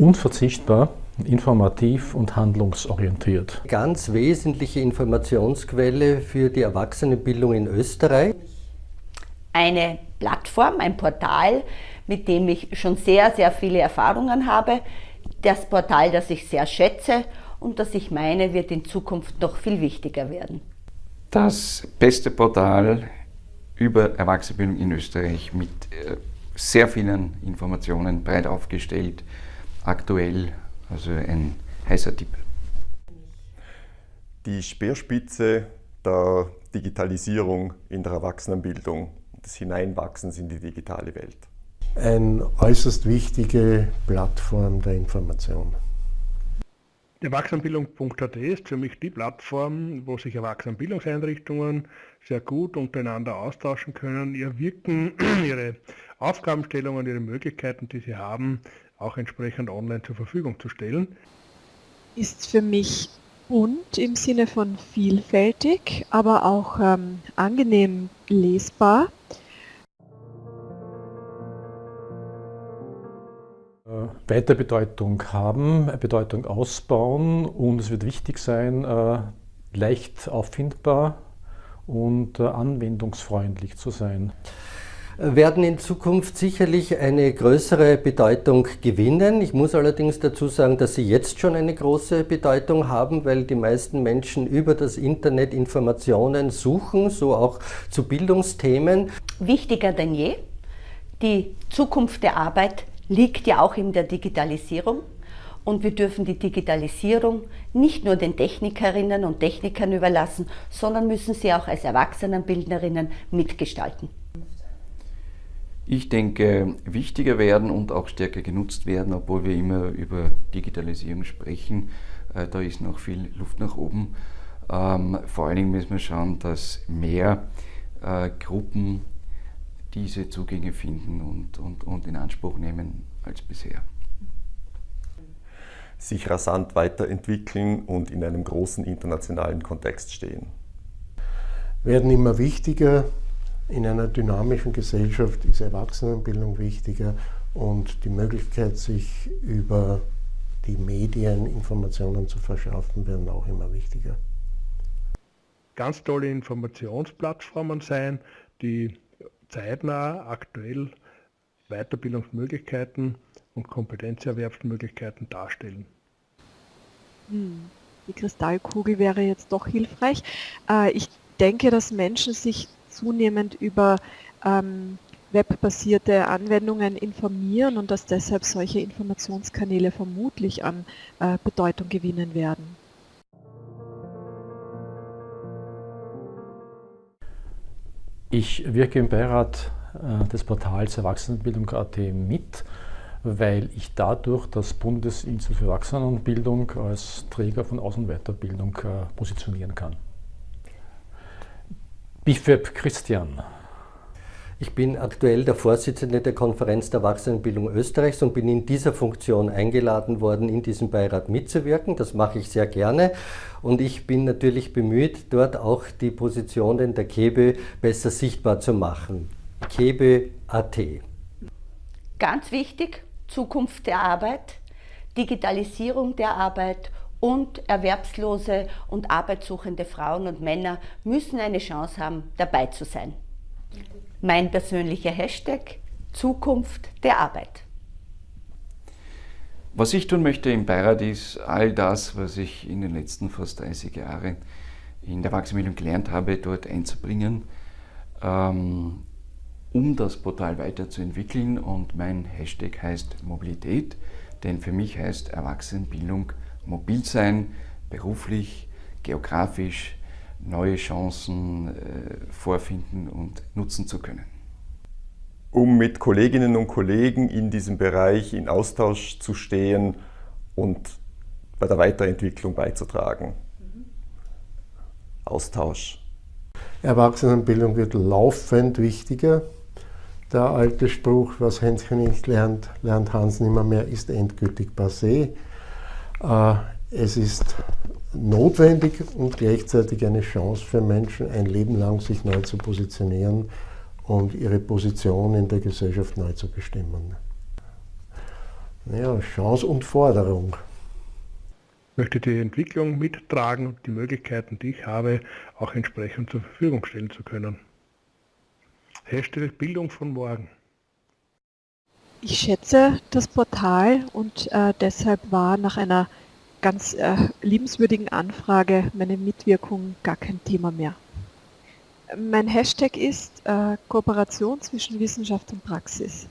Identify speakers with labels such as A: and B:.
A: Unverzichtbar, informativ und handlungsorientiert.
B: Ganz wesentliche Informationsquelle für die Erwachsenenbildung in Österreich.
C: Eine Plattform, ein Portal, mit dem ich schon sehr, sehr viele Erfahrungen habe. Das Portal, das ich sehr schätze und das ich meine, wird in Zukunft noch viel wichtiger werden.
D: Das beste Portal über Erwachsenenbildung in Österreich mit äh, sehr vielen Informationen, breit aufgestellt, aktuell, also ein heißer Tipp.
E: Die Speerspitze der Digitalisierung in der Erwachsenenbildung, des Hineinwachsens in die digitale Welt.
F: Eine äußerst wichtige Plattform der Information.
G: Erwachsenenbildung.at ist für mich die Plattform, wo sich Erwachsenenbildungseinrichtungen sehr gut untereinander austauschen können, ihr Wirken, ihre Aufgabenstellungen, ihre Möglichkeiten, die sie haben, auch entsprechend online zur Verfügung zu stellen.
H: Ist für mich bunt im Sinne von vielfältig, aber auch ähm, angenehm lesbar.
A: Weiter Bedeutung haben, Bedeutung ausbauen und es wird wichtig sein, äh, leicht auffindbar und äh, anwendungsfreundlich zu sein
B: werden in Zukunft sicherlich eine größere Bedeutung gewinnen. Ich muss allerdings dazu sagen, dass sie jetzt schon eine große Bedeutung haben, weil die meisten Menschen über das Internet Informationen suchen, so auch zu Bildungsthemen.
C: Wichtiger denn je, die Zukunft der Arbeit liegt ja auch in der Digitalisierung. Und wir dürfen die Digitalisierung nicht nur den Technikerinnen und Technikern überlassen, sondern müssen sie auch als Erwachsenenbildnerinnen mitgestalten.
D: Ich denke, wichtiger werden und auch stärker genutzt werden, obwohl wir immer über Digitalisierung sprechen. Äh, da ist noch viel Luft nach oben. Ähm, vor allen Dingen müssen wir schauen, dass mehr äh, Gruppen diese Zugänge finden und, und, und in Anspruch nehmen als bisher.
E: Sich rasant weiterentwickeln und in einem großen internationalen Kontext stehen.
F: Werden immer wichtiger. In einer dynamischen Gesellschaft ist Erwachsenenbildung wichtiger und die Möglichkeit, sich über die Medien Informationen zu verschaffen, werden auch immer wichtiger.
G: Ganz tolle Informationsplattformen sein, die zeitnah aktuell Weiterbildungsmöglichkeiten und Kompetenzerwerbsmöglichkeiten darstellen.
H: Hm, die Kristallkugel wäre jetzt doch hilfreich. Äh, ich denke, dass Menschen sich zunehmend über ähm, webbasierte Anwendungen informieren und dass deshalb solche Informationskanäle vermutlich an äh, Bedeutung gewinnen werden.
A: Ich wirke im Beirat äh, des Portals Erwachsenenbildung.at mit, weil ich dadurch das Bundesinstitut für Erwachsenenbildung als Träger von Aus- und Weiterbildung äh, positionieren kann. Bifeb Christian.
B: Ich bin aktuell der Vorsitzende der Konferenz der Erwachsenenbildung Österreichs und bin in dieser Funktion eingeladen worden, in diesem Beirat mitzuwirken. Das mache ich sehr gerne und ich bin natürlich bemüht, dort auch die Positionen der KEBE besser sichtbar zu machen. KEBE.at
C: Ganz wichtig, Zukunft der Arbeit, Digitalisierung der Arbeit und erwerbslose und arbeitssuchende Frauen und Männer müssen eine Chance haben, dabei zu sein. Mein persönlicher Hashtag Zukunft der Arbeit.
D: Was ich tun möchte im Beirat ist, all das, was ich in den letzten fast 30 Jahren in der Erwachsenenbildung gelernt habe, dort einzubringen, ähm, um das Portal weiterzuentwickeln. Und mein Hashtag heißt Mobilität, denn für mich heißt Erwachsenenbildung mobil sein, beruflich, geografisch, neue Chancen äh, vorfinden und nutzen zu können.
E: Um mit Kolleginnen und Kollegen in diesem Bereich in Austausch zu stehen und bei der Weiterentwicklung beizutragen. Austausch.
F: Erwachsenenbildung wird laufend wichtiger. Der alte Spruch, was Hänschen nicht lernt, lernt Hans nimmer mehr, ist endgültig passé. Äh, es ist notwendig und gleichzeitig eine Chance für Menschen, ein Leben lang sich neu zu positionieren und ihre Position in der Gesellschaft neu zu bestimmen. Ja, Chance und Forderung.
G: Ich möchte die Entwicklung mittragen und die Möglichkeiten, die ich habe, auch entsprechend zur Verfügung stellen zu können. Hashtag Bildung von morgen.
H: Ich schätze das Portal und äh, deshalb war nach einer ganz äh, liebenswürdigen Anfrage meine Mitwirkung gar kein Thema mehr. Mein Hashtag ist äh, Kooperation zwischen Wissenschaft und Praxis.